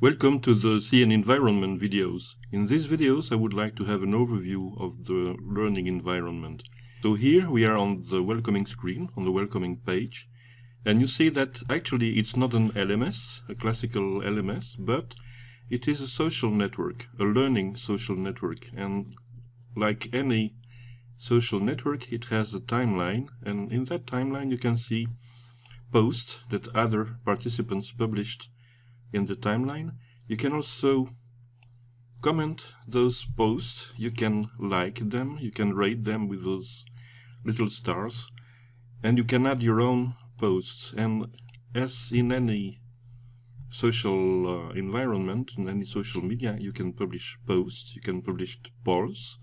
Welcome to the CN environment videos. In these videos I would like to have an overview of the learning environment. So here we are on the welcoming screen, on the welcoming page, and you see that actually it's not an LMS, a classical LMS, but it is a social network, a learning social network, and like any social network it has a timeline, and in that timeline you can see posts that other participants published in the timeline. You can also comment those posts, you can like them, you can rate them with those little stars, and you can add your own posts. And as in any social uh, environment, in any social media, you can publish posts, you can publish polls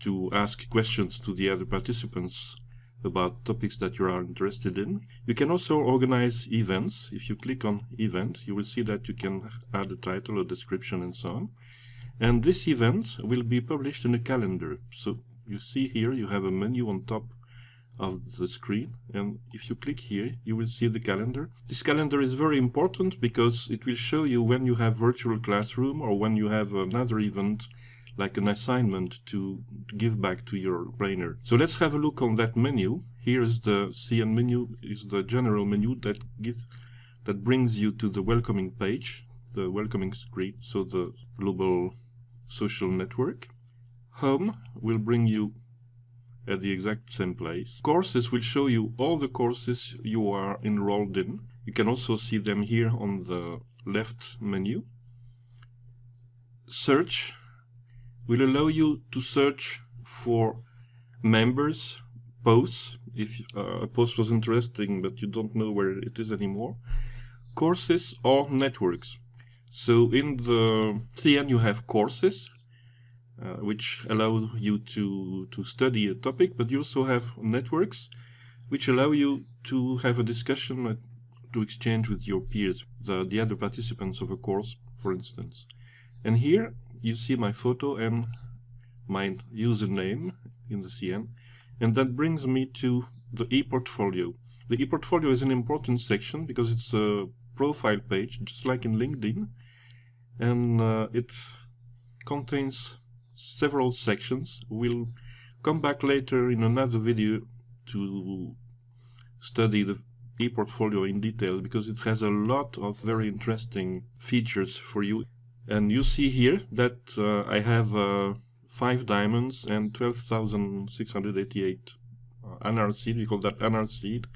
to ask questions to the other participants about topics that you are interested in. You can also organize events. If you click on event, you will see that you can add a title, a description, and so on. And this event will be published in a calendar. So you see here you have a menu on top of the screen and if you click here you will see the calendar. This calendar is very important because it will show you when you have virtual classroom or when you have another event like an assignment to give back to your trainer. So let's have a look on that menu. Here's the CN menu, is the general menu that gives that brings you to the welcoming page, the welcoming screen, so the global social network. Home will bring you at the exact same place. Courses will show you all the courses you are enrolled in. You can also see them here on the left menu. Search will allow you to search for members, posts, if uh, a post was interesting but you don't know where it is anymore, courses or networks. So in the CN you have courses, uh, which allow you to, to study a topic, but you also have networks, which allow you to have a discussion, uh, to exchange with your peers, the, the other participants of a course, for instance. And here you see my photo and my username in the CN. And that brings me to the e-portfolio. The e-portfolio is an important section because it's a profile page, just like in LinkedIn. And uh, it contains several sections. We'll come back later in another video to study the e-portfolio in detail because it has a lot of very interesting features for you and you see here that uh, I have uh, 5 diamonds and 12,688 uh, anar seed, we call that anar seed.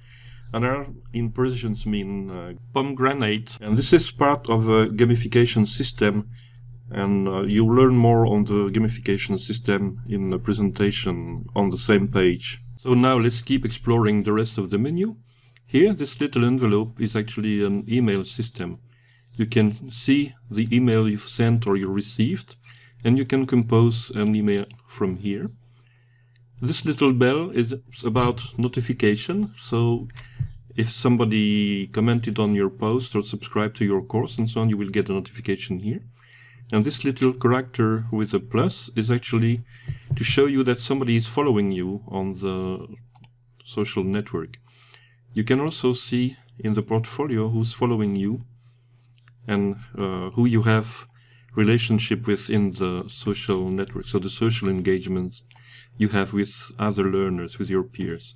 Anar in Persians mean uh, pomegranate and this is part of a gamification system and uh, you learn more on the gamification system in the presentation on the same page. So now let's keep exploring the rest of the menu. Here this little envelope is actually an email system you can see the email you've sent or you received and you can compose an email from here. This little bell is about notification, so if somebody commented on your post or subscribed to your course and so on, you will get a notification here. And this little character with a plus is actually to show you that somebody is following you on the social network. You can also see in the portfolio who's following you and uh, who you have relationship with in the social network, so the social engagement you have with other learners, with your peers.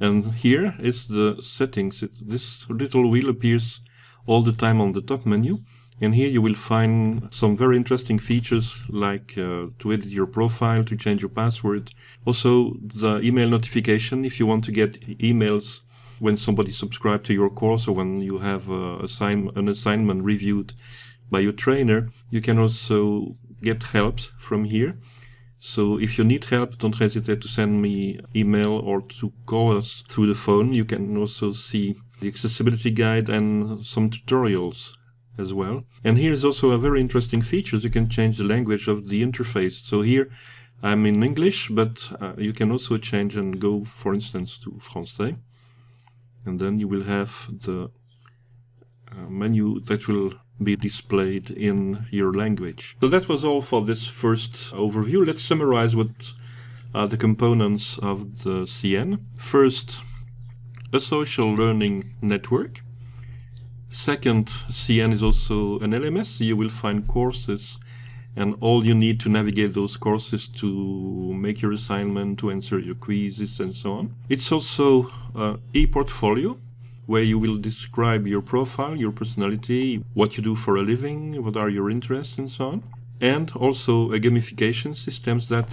And here is the settings. It, this little wheel appears all the time on the top menu. And here you will find some very interesting features like uh, to edit your profile, to change your password. Also the email notification if you want to get emails when somebody subscribes to your course or when you have assign an assignment reviewed by your trainer, you can also get help from here. So if you need help, don't hesitate to send me email or to call us through the phone. You can also see the accessibility guide and some tutorials as well. And here is also a very interesting feature. You can change the language of the interface. So here I'm in English, but uh, you can also change and go, for instance, to Francais and then you will have the uh, menu that will be displayed in your language. So that was all for this first overview. Let's summarize what are the components of the CN. First, a social learning network. Second, CN is also an LMS. You will find courses and all you need to navigate those courses to make your assignment, to answer your quizzes and so on. It's also uh, e-portfolio where you will describe your profile, your personality, what you do for a living, what are your interests and so on. And also a gamification systems that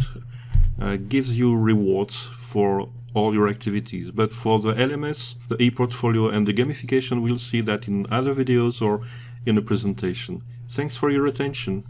uh, gives you rewards for all your activities. But for the LMS, the e-portfolio and the gamification, we'll see that in other videos or in a presentation. Thanks for your attention.